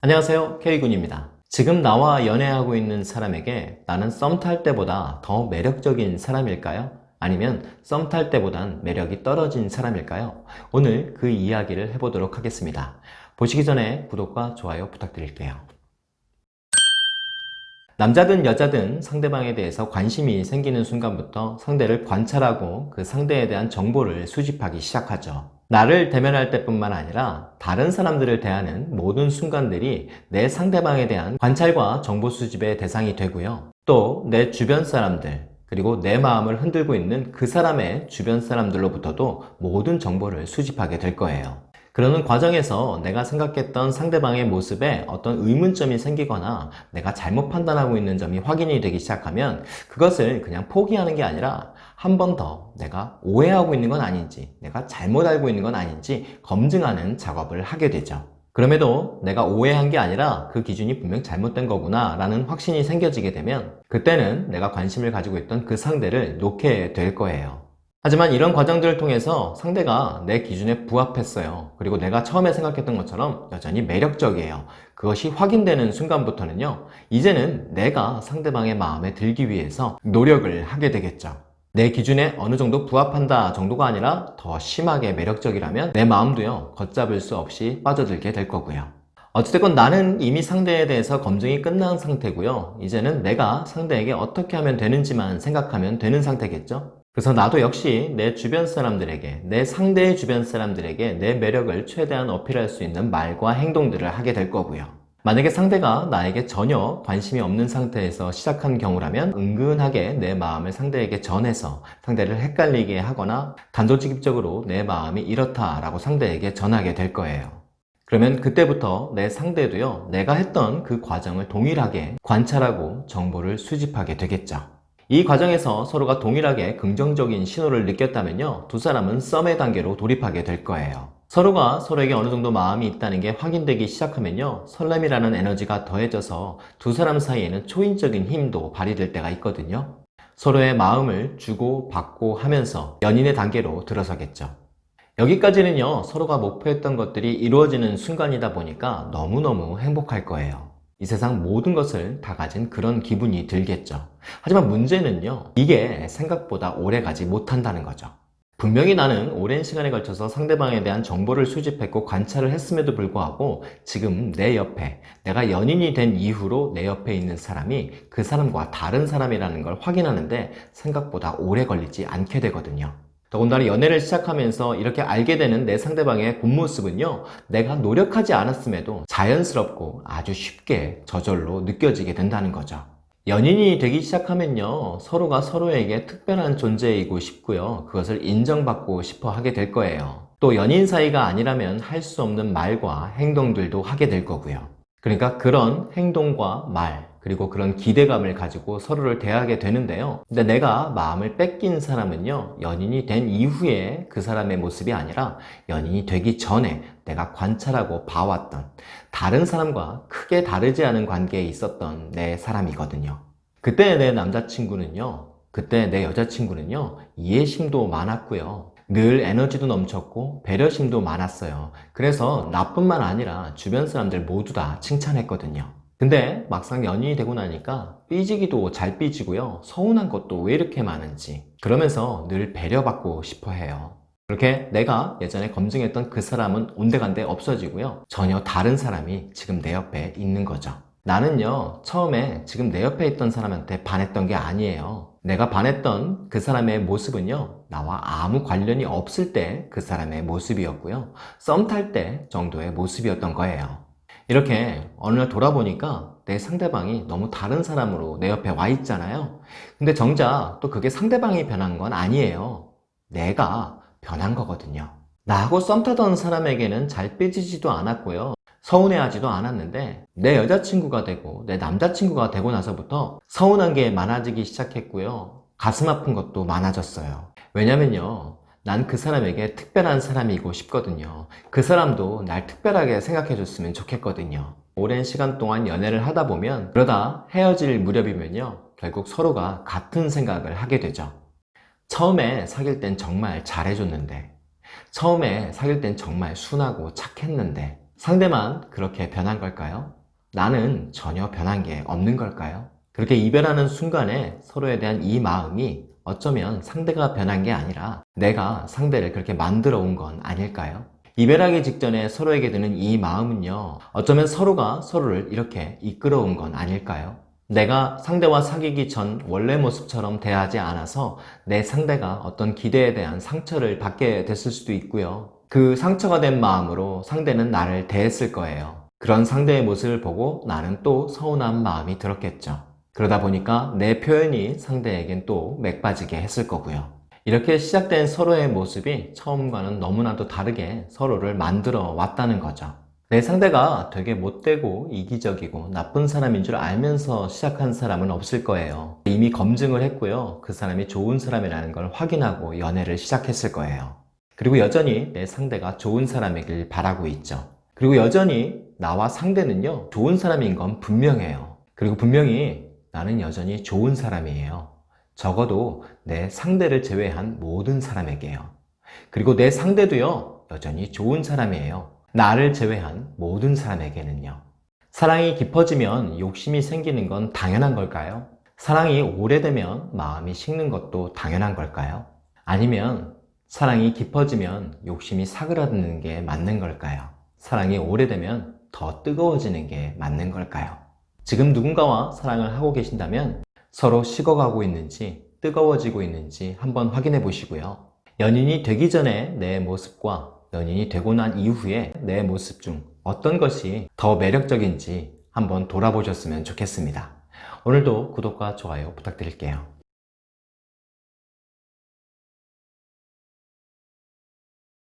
안녕하세요. K군입니다. 지금 나와 연애하고 있는 사람에게 나는 썸 탈 때보다 더 매력적인 사람일까요? 아니면 썸 탈 때보단 매력이 떨어진 사람일까요? 오늘 그 이야기를 해보도록 하겠습니다. 보시기 전에 구독과 좋아요 부탁드릴게요. 남자든 여자든 상대방에 대해서 관심이 생기는 순간부터 상대를 관찰하고 그 상대에 대한 정보를 수집하기 시작하죠 나를 대면할 때뿐만 아니라 다른 사람들을 대하는 모든 순간들이 내 상대방에 대한 관찰과 정보 수집의 대상이 되고요. 또 내 주변 사람들 그리고 내 마음을 흔들고 있는 그 사람의 주변 사람들로부터도 모든 정보를 수집하게 될 거예요. 그러는 과정에서 내가 생각했던 상대방의 모습에 어떤 의문점이 생기거나 내가 잘못 판단하고 있는 점이 확인이 되기 시작하면 그것을 그냥 포기하는 게 아니라 한 번 더 내가 오해하고 있는 건 아닌지 내가 잘못 알고 있는 건 아닌지 검증하는 작업을 하게 되죠. 그럼에도 내가 오해한 게 아니라 그 기준이 분명 잘못된 거구나 라는 확신이 생겨지게 되면 그때는 내가 관심을 가지고 있던 그 상대를 놓게 될 거예요. 하지만 이런 과정들을 통해서 상대가 내 기준에 부합했어요. 그리고 내가 처음에 생각했던 것처럼 여전히 매력적이에요. 그것이 확인되는 순간부터는요. 이제는 내가 상대방의 마음에 들기 위해서 노력을 하게 되겠죠. 내 기준에 어느 정도 부합한다 정도가 아니라 더 심하게 매력적이라면 내 마음도요. 걷잡을 수 없이 빠져들게 될 거고요. 어찌됐건 나는 이미 상대에 대해서 검증이 끝난 상태고요. 이제는 내가 상대에게 어떻게 하면 되는지만 생각하면 되는 상태겠죠. 그래서 나도 역시 내 주변 사람들에게 내 상대의 주변 사람들에게 내 매력을 최대한 어필할 수 있는 말과 행동들을 하게 될 거고요 만약에 상대가 나에게 전혀 관심이 없는 상태에서 시작한 경우라면 은근하게 내 마음을 상대에게 전해서 상대를 헷갈리게 하거나 단도직입적으로 내 마음이 이렇다라고 상대에게 전하게 될 거예요. 그러면 그때부터 내 상대도요 내가 했던 그 과정을 동일하게 관찰하고 정보를 수집하게 되겠죠. 이 과정에서 서로가 동일하게 긍정적인 신호를 느꼈다면요 두 사람은 썸의 단계로 돌입하게 될 거예요 서로가 서로에게 어느 정도 마음이 있다는 게 확인되기 시작하면요 설렘이라는 에너지가 더해져서 두 사람 사이에는 초인적인 힘도 발휘될 때가 있거든요. 서로의 마음을 주고 받고 하면서 연인의 단계로 들어서겠죠. 여기까지는요 서로가 목표했던 것들이 이루어지는 순간이다 보니까 너무너무 행복할 거예요. 이 세상 모든 것을 다 가진 그런 기분이 들겠죠. 하지만 문제는요 이게 생각보다 오래 가지 못한다는 거죠 분명히 나는 오랜 시간에 걸쳐서 상대방에 대한 정보를 수집했고 관찰을 했음에도 불구하고 지금 내 옆에 내가 연인이 된 이후로 내 옆에 있는 사람이 그 사람과 다른 사람이라는 걸 확인하는데 생각보다 오래 걸리지 않게 되거든요. 더군다나 연애를 시작하면서 이렇게 알게 되는 내 상대방의 본 모습은요 내가 노력하지 않았음에도 자연스럽고 아주 쉽게 저절로 느껴지게 된다는 거죠 연인이 되기 시작하면요 서로가 서로에게 특별한 존재이고 싶고요 그것을 인정받고 싶어 하게 될 거예요. 또 연인 사이가 아니라면 할 수 없는 말과 행동들도 하게 될 거고요. 그러니까 그런 행동과 말 그리고 그런 기대감을 가지고 서로를 대하게 되는데요. 근데 내가 마음을 뺏긴 사람은요 연인이 된 이후에 그 사람의 모습이 아니라 연인이 되기 전에 내가 관찰하고 봐왔던 다른 사람과 크게 다르지 않은 관계에 있었던 내 사람이거든요. 그때 내 남자친구는요 그때 내 여자친구는요 이해심도 많았고요. 늘 에너지도 넘쳤고 배려심도 많았어요. 그래서 나뿐만 아니라 주변 사람들 모두 다 칭찬했거든요 근데 막상 연인이 되고 나니까 삐지기도 잘 삐지고요. 서운한 것도 왜 이렇게 많은지. 그러면서 늘 배려받고 싶어 해요. 그렇게 내가 예전에 검증했던 그 사람은 온데간데 없어지고요. 전혀 다른 사람이 지금 내 옆에 있는 거죠. 나는요 처음에 지금 내 옆에 있던 사람한테 반했던 게 아니에요. 내가 반했던 그 사람의 모습은요 나와 아무 관련이 없을 때 그 사람의 모습이었고요. 썸 탈 때 정도의 모습이었던 거예요 이렇게 어느 날 돌아보니까 내 상대방이 너무 다른 사람으로 내 옆에 와 있잖아요. 근데 정작 또 그게 상대방이 변한 건 아니에요. 내가 변한 거거든요. 나하고 썸 타던 사람에게는 잘 삐지지도 않았고요. 서운해하지도 않았는데 내 여자친구가 되고 내 남자친구가 되고 나서부터 서운한 게 많아지기 시작했고요. 가슴 아픈 것도 많아졌어요. 왜냐면요 난 그 사람에게 특별한 사람이고 싶거든요 그 사람도 날 특별하게 생각해 줬으면 좋겠거든요 오랜 시간 동안 연애를 하다 보면 그러다 헤어질 무렵이면요 결국 서로가 같은 생각을 하게 되죠 처음에 사귈 땐 정말 잘해줬는데 처음에 사귈 땐 정말 순하고 착했는데 상대만 그렇게 변한 걸까요? 나는 전혀 변한 게 없는 걸까요? 그렇게 이별하는 순간에 서로에 대한 이 마음이 어쩌면 상대가 변한 게 아니라 내가 상대를 그렇게 만들어 온 건 아닐까요? 이별하기 직전에 서로에게 드는 이 마음은요, 어쩌면 서로가 서로를 이렇게 이끌어 온 건 아닐까요? 내가 상대와 사귀기 전 원래 모습처럼 대하지 않아서 내 상대가 어떤 기대에 대한 상처를 받게 됐을 수도 있고요. 그 상처가 된 마음으로 상대는 나를 대했을 거예요. 그런 상대의 모습을 보고 나는 또 서운한 마음이 들었겠죠. 그러다 보니까 내 표현이 상대에겐 또 맥빠지게 했을 거고요. 이렇게 시작된 서로의 모습이 처음과는 너무나도 다르게 서로를 만들어 왔다는 거죠. 내 상대가 되게 못되고 이기적이고 나쁜 사람인 줄 알면서 시작한 사람은 없을 거예요. 이미 검증을 했고요. 그 사람이 좋은 사람이라는 걸 확인하고 연애를 시작했을 거예요. 그리고 여전히 내 상대가 좋은 사람이길 바라고 있죠. 그리고 여전히 나와 상대는요, 좋은 사람인 건 분명해요. 그리고 분명히 나는 여전히 좋은 사람이에요. 적어도 내 상대를 제외한 모든 사람에게요. 그리고 내 상대도요, 여전히 좋은 사람이에요. 나를 제외한 모든 사람에게는요. 사랑이 깊어지면 욕심이 생기는 건 당연한 걸까요? 사랑이 오래되면 마음이 식는 것도 당연한 걸까요? 아니면 사랑이 깊어지면 욕심이 사그라드는 게 맞는 걸까요? 사랑이 오래되면 더 뜨거워지는 게 맞는 걸까요? 지금 누군가와 사랑을 하고 계신다면 서로 식어가고 있는지 뜨거워지고 있는지 한번 확인해 보시고요. 연인이 되기 전에 내 모습과 연인이 되고 난 이후에 내 모습 중 어떤 것이 더 매력적인지 한번 돌아보셨으면 좋겠습니다. 오늘도 구독과 좋아요 부탁드릴게요.